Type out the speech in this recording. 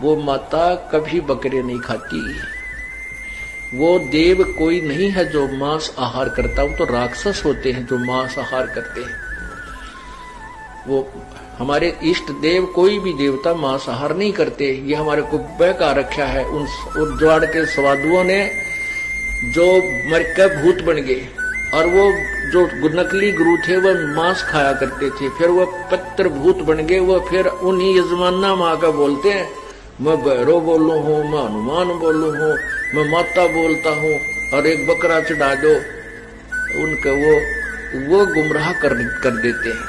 वो माता कभी बकरे नहीं खाती। वो देव कोई नहीं है जो मांस आहार करता। वो तो राक्षस होते हैं जो मांस आहार करते हैं। वो हमारे इष्ट देव कोई भी देवता मांस आहार नहीं करते। ये हमारे को बहका रखा है। उन उज्जवाड़ के स्वादुओं ने जो मर के भूत बन गए। और वो जो नकली गुरु थे वह मांस खाया करते थे। फिर वह पत्र भूत बन गए। वो फिर उन्हीं यजमाना माँ का बोलते हैं मैं भैरव बोलो हूँ, मैं हनुमान बोलू हूँ, मैं माता बोलता हूँ और एक बकरा चढ़ा दो। उनके वो वो गुमराह कर कर देते हैं।